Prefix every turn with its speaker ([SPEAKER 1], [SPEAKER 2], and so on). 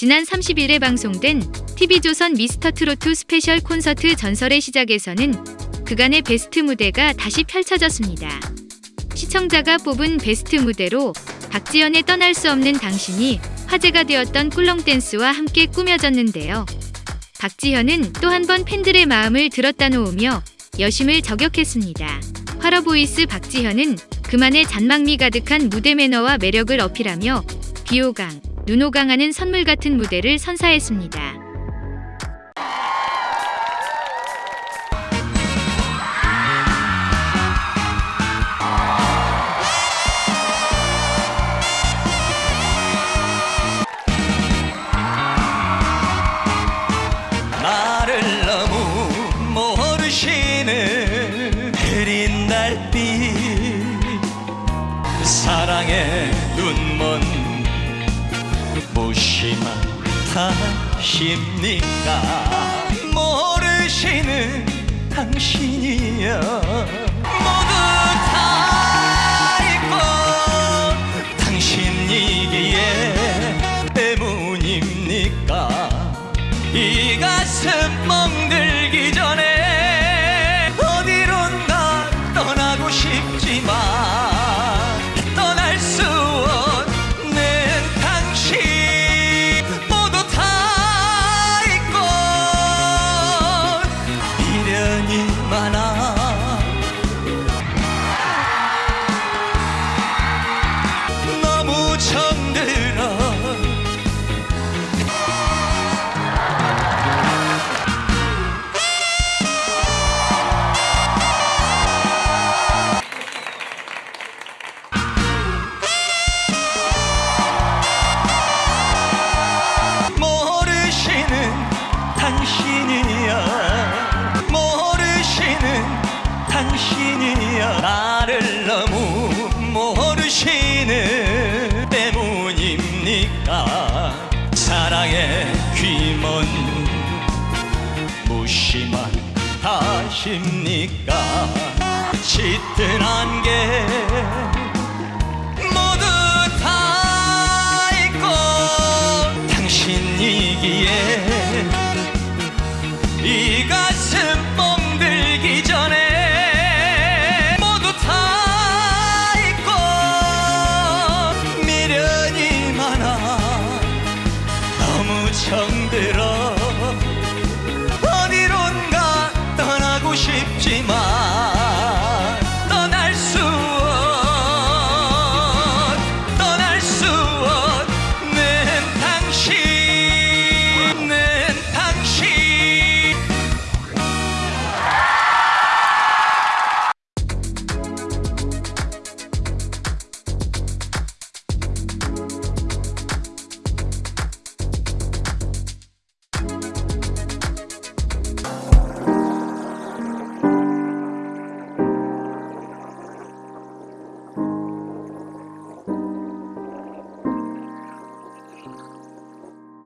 [SPEAKER 1] 지난 30일에 방송된 TV조선 미스터트로트 스페셜 콘서트 전설의 시작에서는 그간의 베스트 무대가 다시 펼쳐졌습니다. 시청자가 뽑은 베스트 무대로 박지현의 떠날 수 없는 당신이 화제가 되었던 꿀렁 댄스와 함께 꾸며졌는데요. 박지현은 또 한 번 팬들의 마음을 들었다 놓으며 여심을 저격했습니다. 활어보이스 박지현은 그만의 잔망미 가득한 무대 매너와 매력을 어필하며 비호강, 눈호강하는 선물 같은 무대를 선사했습니다.
[SPEAKER 2] 달빛 사랑의 눈먼 탓입니까? 모르시는 당신이여 당신이야 나를 너무 모르시는 때문입니까? 사랑의 귀먼 무심한 탓입니까? 짙은 안개 창대라 어디론가 떠나고 싶지만